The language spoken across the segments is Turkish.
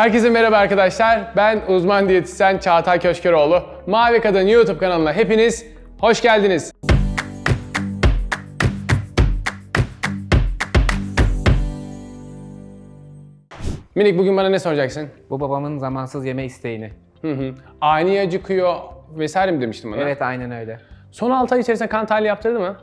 Herkese merhaba arkadaşlar. Ben uzman diyetisyen Çağatay Köşkeroğlu. Mavi Kadın YouTube kanalına hepiniz hoş geldiniz. Minik bugün bana ne soracaksın? Bu babamın zamansız yeme isteğini. Hı hı. Ani acıkıyor vesaire mi demiştin bana? Evet aynen öyle. Son 6 ay içerisinde kan tahlili yaptırdı mı?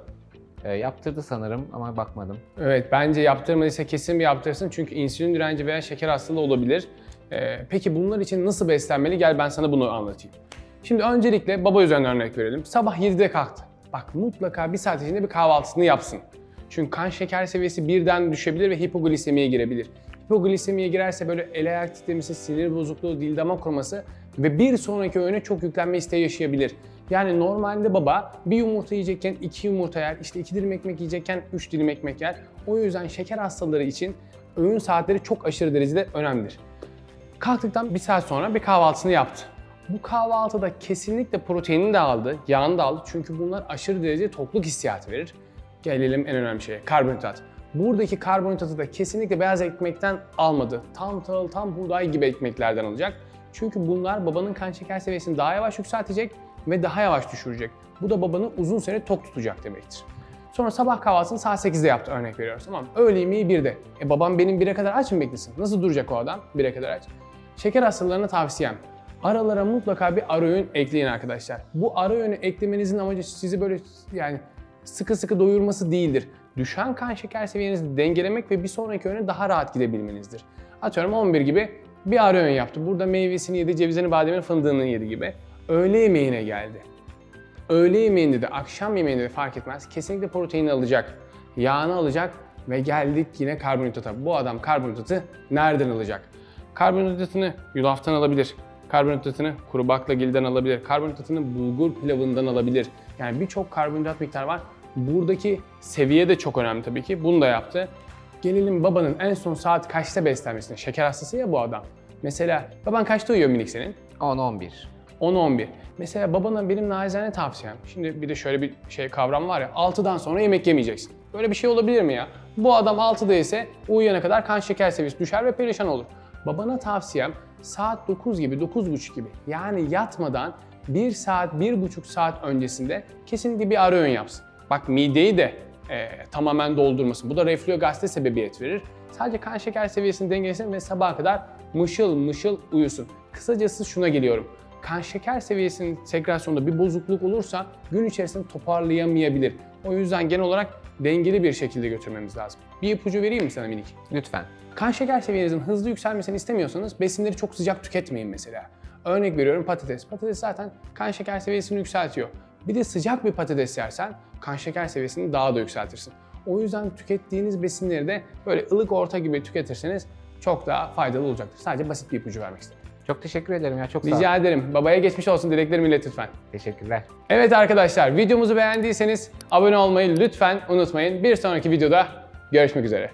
Ee, yaptırdı sanırım ama bakmadım. Evet bence yaptırmadıysa kesin bir yaptırsın çünkü insülin direnci veya şeker hastalığı olabilir. Ee, peki bunlar için nasıl beslenmeli? Gel ben sana bunu anlatayım. Şimdi öncelikle baba üzerinden örnek verelim. Sabah 7'de kalktı. Bak mutlaka bir saat içinde bir kahvaltısını yapsın. Çünkü kan şeker seviyesi birden düşebilir ve hipoglisemiye girebilir. Hipoglisemiye girerse böyle el ayak titremesi, sinir bozukluğu, dil damar kuruması ve bir sonraki öğüne çok yüklenme isteği yaşayabilir. Yani normalde baba bir yumurta yiyecekken iki yumurta yer, işte iki dilim ekmek yiyecekken üç dilim ekmek yer. O yüzden şeker hastaları için öğün saatleri çok aşırı derecede önemlidir. Kalktıktan bir saat sonra bir kahvaltısını yaptı. Bu kahvaltıda kesinlikle proteinini de aldı, yağını da aldı. Çünkü bunlar aşırı derece tokluk hissiyatı verir. Gelelim en önemli şeye, karbonhidrat. Buradaki karbonhidratı da kesinlikle beyaz ekmekten almadı. Tam tahıl, tam buğday gibi ekmeklerden alacak. Çünkü bunlar babanın kan şeker seviyesini daha yavaş yükseltecek ve daha yavaş düşürecek. Bu da babanı uzun süre tok tutacak demektir. Sonra sabah kahvaltısını saat 8'de yaptı örnek veriyoruz tamam? Öğle yemeği 1'de. E babam benim 1'e kadar aç mı beklesin? Nasıl duracak o adam 1'e kadar aç? Şeker hastalarına tavsiyem. Aralara mutlaka bir ara öğün ekleyin arkadaşlar. Bu ara öğünü eklemenizin amacı sizi böyle yani sıkı sıkı doyurması değildir. Düşen kan şeker seviyenizi dengelemek ve bir sonraki öğüne daha rahat gidebilmenizdir. Atıyorum 11 gibi bir ara öğün yaptı. Burada meyvesini yedi, cevizini, bademini, fındığını yedi gibi. Öğle yemeğine geldi. Öğle yemeğinde de akşam yemeğinde de fark etmez. Kesinlikle protein alacak, yağını alacak ve geldik yine karbonhidrata. Bu adam karbonhidratı nereden alacak? Karbonhidratını yulaftan alabilir. Karbonhidratını kuru baklagilden alabilir. Karbonhidratını bulgur pilavından alabilir. Yani birçok karbonhidrat miktarı var. Buradaki seviye de çok önemli tabii ki. Bunu da yaptı. Gelelim babanın en son saat kaçta beslenmesine. Şeker hastası ya bu adam. Mesela baban kaçta uyuyor minik senin? 10-11. 10-11. Mesela babana benim nacizane tavsiyem. Şimdi bir de şöyle bir şey kavram var ya. 6'dan sonra yemek yemeyeceksin. Böyle bir şey olabilir mi ya? Bu adam 6'da ise uyuyana kadar kan şeker seviyesi düşer ve perişan olur. Babana tavsiyem saat 9 gibi, 9.30 gibi yani yatmadan 1 saat, 1.5 saat öncesinde kesinlikle bir ara öğün yapsın. Bak mideyi de e, tamamen doldurmasın. Bu da reflü gazete sebebiyet verir. Sadece kan şeker seviyesini dengelesin ve sabaha kadar mışıl mışıl uyusun. Kısacası şuna geliyorum. Kan şeker seviyesinin segregasyonunda bir bozukluk olursa gün içerisinde toparlayamayabilir. O yüzden genel olarak dengeli bir şekilde götürmemiz lazım. Bir ipucu vereyim mi sana minik? Lütfen. Kan şeker seviyenizin hızlı yükselmesini istemiyorsanız besinleri çok sıcak tüketmeyin mesela. Örnek veriyorum patates. Patates zaten kan şeker seviyesini yükseltiyor. Bir de sıcak bir patates yersen kan şeker seviyesini daha da yükseltirsin. O yüzden tükettiğiniz besinleri de böyle ılık orta gibi tüketirseniz çok daha faydalı olacaktır. Sadece basit bir ipucu vermek istedim. Çok teşekkür ederim ya çok sağ ol. Rica ederim. Babaya geçmiş olsun dileklerimi ilet lütfen. Teşekkürler. Evet arkadaşlar videomuzu beğendiyseniz abone olmayı lütfen unutmayın. Bir sonraki videoda görüşmek üzere.